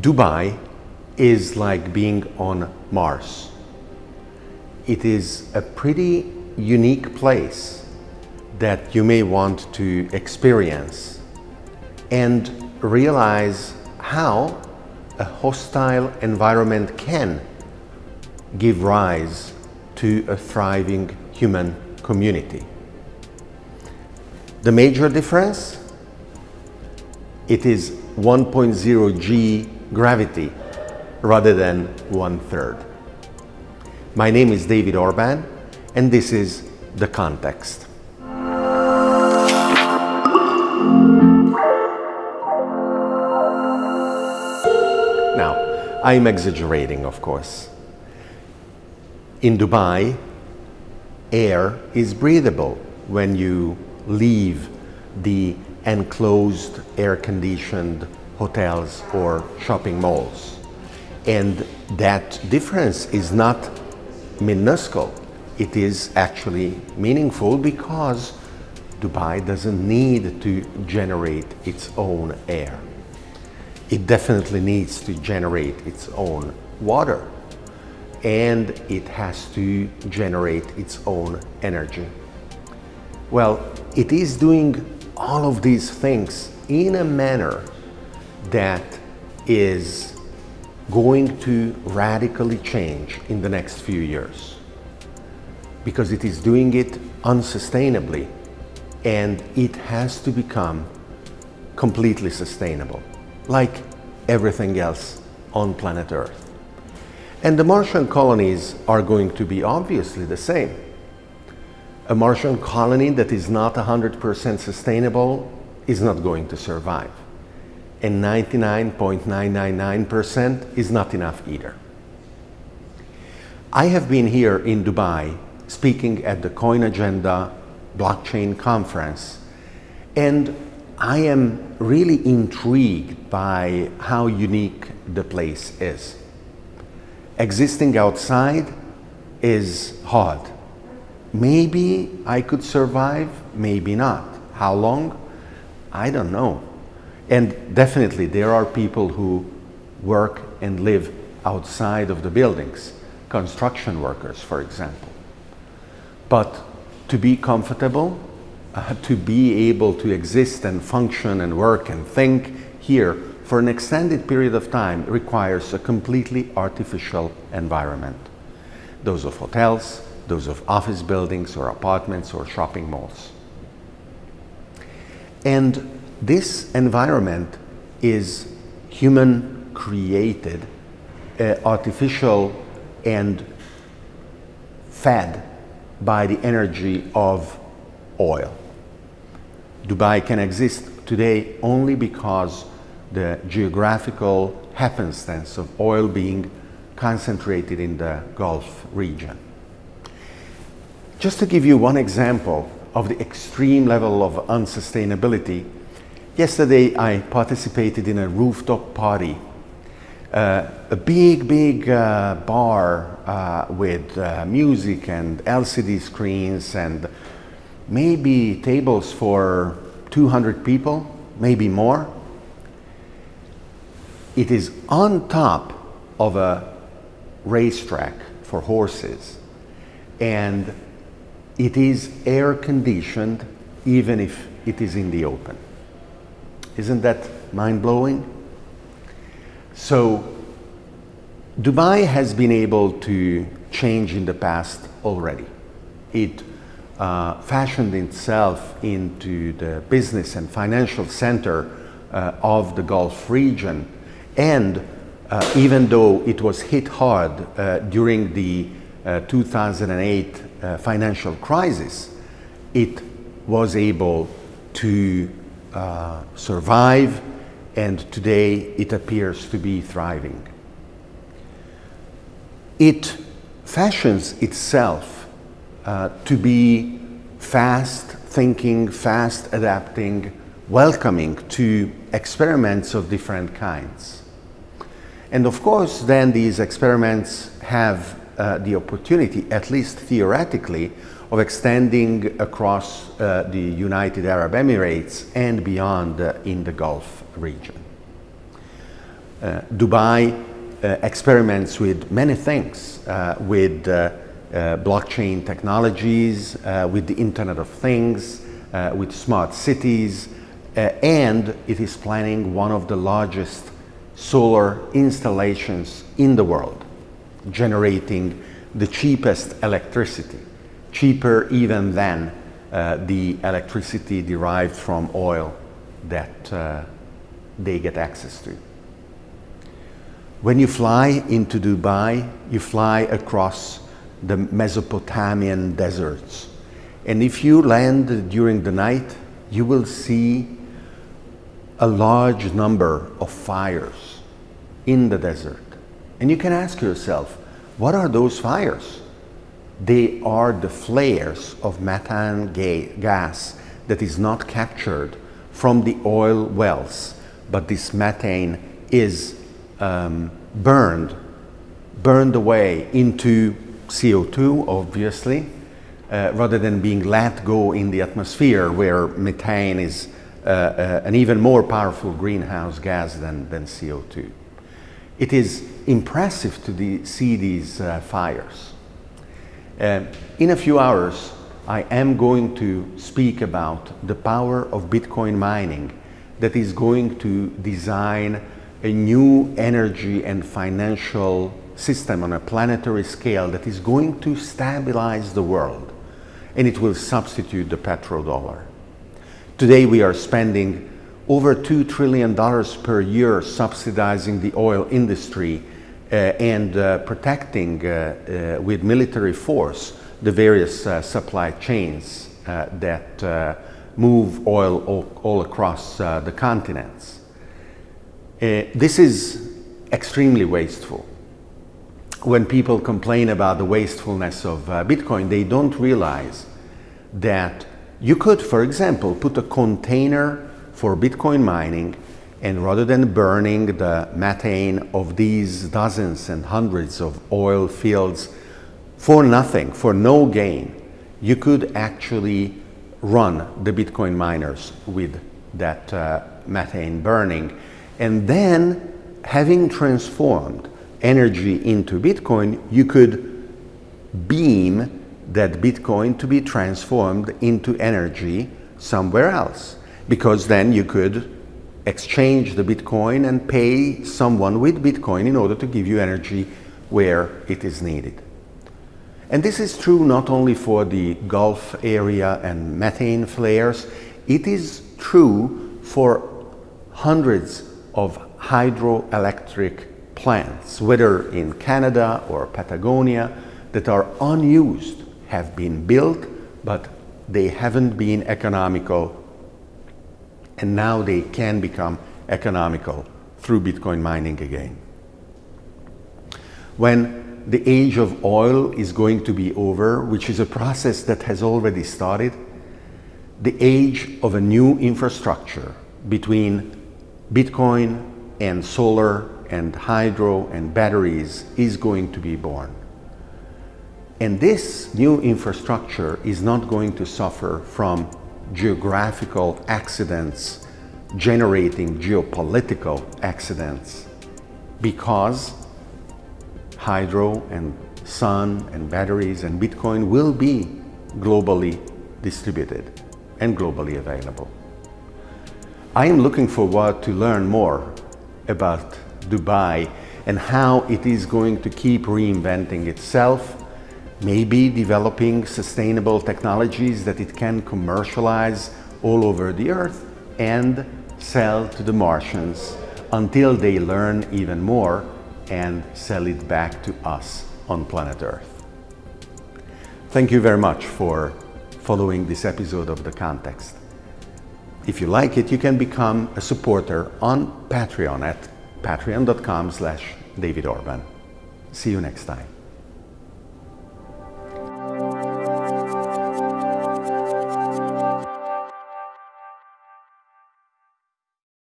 Dubai is like being on Mars. It is a pretty unique place that you may want to experience and realize how a hostile environment can give rise to a thriving human community. The major difference? It is 1.0 g gravity rather than one third. My name is David Orban and this is The Context. Now, I'm exaggerating, of course. In Dubai, air is breathable when you leave the enclosed air-conditioned hotels or shopping malls. And that difference is not minuscule. It is actually meaningful because Dubai doesn't need to generate its own air. It definitely needs to generate its own water and it has to generate its own energy. Well, it is doing all of these things in a manner that is going to radically change in the next few years because it is doing it unsustainably and it has to become completely sustainable like everything else on planet Earth. And the Martian colonies are going to be obviously the same. A Martian colony that is not 100% sustainable is not going to survive and 99.999% is not enough either. I have been here in Dubai speaking at the Coin Agenda blockchain conference and I am really intrigued by how unique the place is. Existing outside is hard. Maybe I could survive, maybe not. How long? I don't know. And definitely there are people who work and live outside of the buildings, construction workers, for example. But to be comfortable, uh, to be able to exist and function and work and think here for an extended period of time requires a completely artificial environment. Those of hotels, those of office buildings or apartments or shopping malls. And this environment is human created, uh, artificial and fed by the energy of oil. Dubai can exist today only because the geographical happenstance of oil being concentrated in the Gulf region. Just to give you one example of the extreme level of unsustainability, Yesterday I participated in a rooftop party. Uh, a big, big uh, bar uh, with uh, music and LCD screens and maybe tables for 200 people, maybe more. It is on top of a racetrack for horses and it is air conditioned even if it is in the open. Isn't that mind-blowing? So Dubai has been able to change in the past already. It uh, fashioned itself into the business and financial center uh, of the Gulf region. And uh, even though it was hit hard uh, during the uh, 2008 uh, financial crisis, it was able to uh, survive and today it appears to be thriving. It fashions itself uh, to be fast thinking, fast adapting, welcoming to experiments of different kinds. And of course, then these experiments have uh, the opportunity, at least theoretically, of extending across uh, the United Arab Emirates and beyond uh, in the Gulf region. Uh, Dubai uh, experiments with many things, with blockchain technologies, with the Internet of Things, with smart cities, and it is planning one of the largest solar installations in the world, generating the cheapest electricity, cheaper even than uh, the electricity derived from oil that uh, they get access to. When you fly into Dubai, you fly across the Mesopotamian deserts. And if you land during the night, you will see a large number of fires in the desert. And you can ask yourself, what are those fires? They are the flares of methane ga gas that is not captured from the oil wells, but this methane is um, burned, burned away into CO2, obviously, uh, rather than being let go in the atmosphere where methane is uh, uh, an even more powerful greenhouse gas than, than CO2. It is impressive to the, see these uh, fires. Uh, in a few hours, I am going to speak about the power of Bitcoin mining that is going to design a new energy and financial system on a planetary scale that is going to stabilize the world and it will substitute the petrodollar. Today we are spending over $2 trillion per year subsidizing the oil industry uh, and uh, protecting uh, uh with military force the various uh, supply chains uh, that move oil all, all across the continents. This is extremely wasteful. When people complain about the wastefulness of Bitcoin, they don't realize that you could, for example, put a container for Bitcoin mining and rather than burning the methane of these dozens and hundreds of oil fields for nothing, for no gain, you could actually run the Bitcoin miners with that uh, methane burning and then having transformed energy into Bitcoin, you could beam that Bitcoin to be transformed into energy somewhere else. Because then you could exchange the Bitcoin and pay someone with Bitcoin in order to give you energy where it is needed. And this is true not only for the Gulf area and methane flares, it is true for hundreds of hydroelectric plants, whether in Canada or Patagonia, that are unused, have been built, but they haven't been economical, and now they can become economical through Bitcoin mining again. When the age of oil is going to be over, which is a process that has already started, the age of a new infrastructure between Bitcoin and solar and hydro and batteries is going to be born. And this new infrastructure is not going to suffer from geographical accidents generating geopolitical accidents because hydro and sun and batteries and Bitcoin will be globally distributed and globally available. I am looking forward to learn more about Dubai and how it is going to keep reinventing itself, maybe developing sustainable technologies that it can commercialize all over the earth and sell to the Martians until they learn even more and sell it back to us on planet Earth. Thank you very much for following this episode of The Context. If you like it, you can become a supporter on Patreon at patreon.com slash davidorban. See you next time.